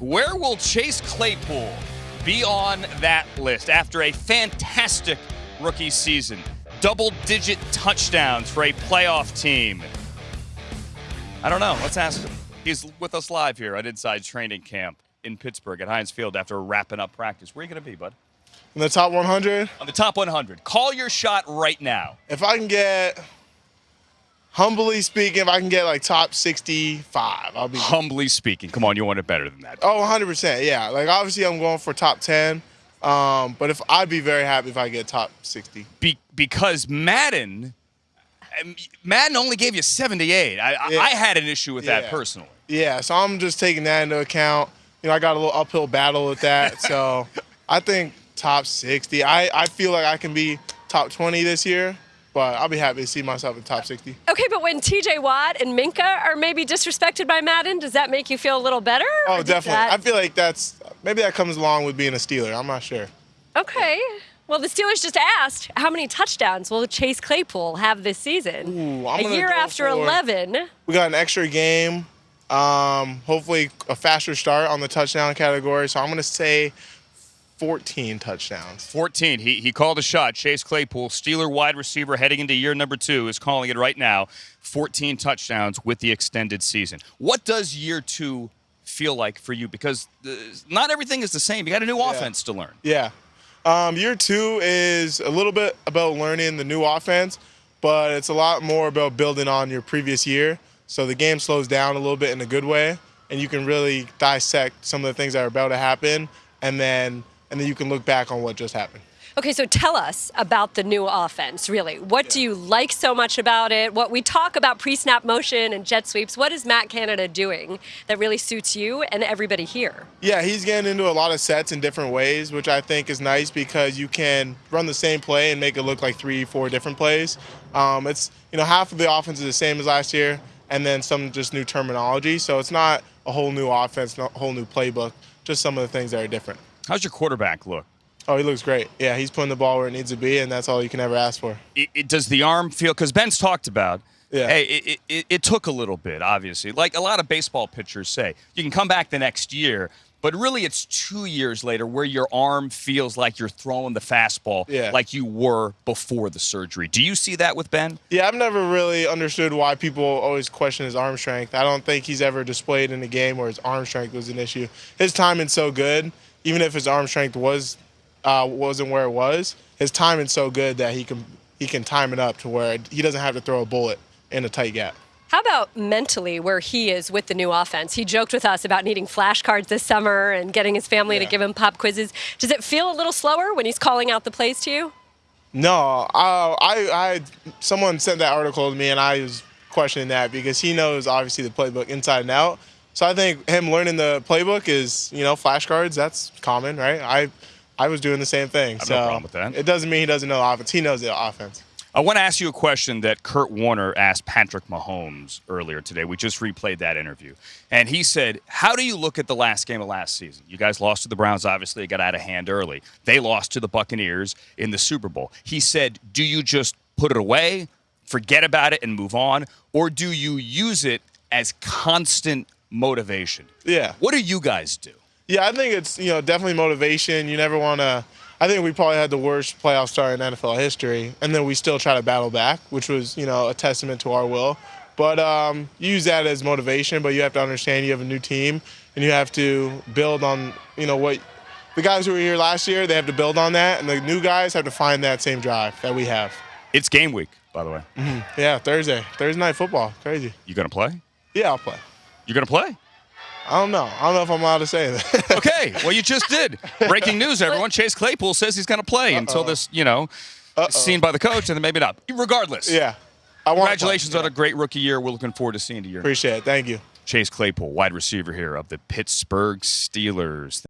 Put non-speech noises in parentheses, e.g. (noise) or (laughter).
Where will Chase Claypool be on that list after a fantastic rookie season? Double digit touchdowns for a playoff team. I don't know. Let's ask him. He's with us live here at Inside Training Camp in Pittsburgh at Heinz Field after wrapping up practice. Where are you going to be, bud? In the top 100, On the top 100. Call your shot right now. if I can get, humbly speaking, if I can get like top 65, I'll be. Humbly speaking. Come on, you want it better than that. Oh, 100%. Yeah. Like, obviously, I'm going for top 10. Um, but if I'd be very happy if I get top 60. Be- because Madden, um, Madden only gave you 78. I, I- Yeah. I had an issue with that personally. Yeah. So I'm just taking that into account. You know, I got a little uphill battle with that. so (laughs) I think top 60. I, I feel like I can be top 20 this year, but I'll be happy to see myself in top 60. Okay, but when TJ Watt and Minkah are maybe disrespected by Madden, does that make you feel a little better? Oh, definitely. that- I feel like that's maybe that comes along with being a Steeler. I'm not sure. Okay. Well, the Steelers just asked how many touchdowns will Chase Claypool have this season? Ooh, I'm a year after for- 11. We got an extra game. Um, hopefully a faster start on the touchdown category. So I'm gonna say 14 touchdowns. 14. He, he called a shot. Chase Claypool, Steeler wide receiver heading into year number two, is calling it right now. 14 touchdowns with the extended season. What does year two feel like for you? Because not everything is the same. You got a new offense to learn. Yeah. Um, year two is a little bit about learning the new offense, but it's a lot more about building on your previous year. So the game slows down a little bit in a good way, and you can really dissect some of the things that are about to happen, and then and then you can look back on what just happened. Okay, so tell us about the new offense, really. What do you like so much about it? What we talk about pre snap motion and jet sweeps, what is Matt Canada doing that really suits you and everybody here? Yeah, he's getting into a lot of sets in different ways, which I think is nice because you can run the same play and make it look like three, four different plays. Um, it's you know half of the offense is the same as last year, and then some just new terminology. So it's not a whole new offense, not a whole new playbook. Just some of the things that are different. How's your quarterback look? Oh, he looks great. Yeah, he's putting the ball where it needs to be, and that's all you can ever ask for. it, it- does the arm feel because ben's talked about Yeah. hey it, it, it took a little bit obviously like a lot of baseball pitchers say you can come back the next year but really it's two years later where your arm feels like you're throwing the fastball Yeah. like you were before the surgery do you see that with ben Yeah, I've never really understood why people always question his arm strength. I don't think he's ever displayed in a game where his arm strength was an issue. His timing's so good, even if his arm strength was uh, wasn't where it was, his timing's so good that he can he can time it up to where he doesn't have to throw a bullet in a tight gap. How about mentally where he is with the new offense? He joked with us about needing flashcards this summer and getting his family to give him pop quizzes. Does it feel a little slower when he's calling out the plays to you? No, uh, I, I, someone sent that article to me, and I was questioning that because he knows obviously the playbook inside and out. So I think him learning the playbook is, you know, flashcards. That's common, right? I, I was doing the same thing. have so no problem with that. It doesn't mean he doesn't know the offense. He knows the offense. I want to ask you a question that Kurt Warner asked Patrick Mahomes earlier today. We just replayed that interview. And he said, How do you look at the last game of last season? You guys lost to the Browns, obviously, it got out of hand early. They lost to the Buccaneers in the Super Bowl. He said, Do you just put it away, forget about it, and move on? Or do you use it as constant motivation? Yeah. What do you guys do? Yeah, I think it's you know definitely motivation. You never want to. I think we probably had the worst playoff start in NFL history, and then we still try to battle back, which was you know a testament to our will. But um, use that as motivation. But you have to understand you have a new team, and you have to build on you know what the guys who were here last year. They have to build on that, and the new guys have to find that same drive that we have. It's game week, by the way. Yeah, Thursday, Thursday night football, crazy. You going to play? Yeah, I'll play. You going to play? I don't know. I don't know if I'm allowed to say that. (laughs) Okay, well, you just did. Breaking news, everyone. Chase Claypool says he's going to play until this, you know, is seen by the coach, and then maybe not. Regardless, yeah. I want. congratulations on a great rookie year. We're looking forward to seeing you. Appreciate it. Thank you. Chase Claypool, wide receiver here of the Pittsburgh Steelers.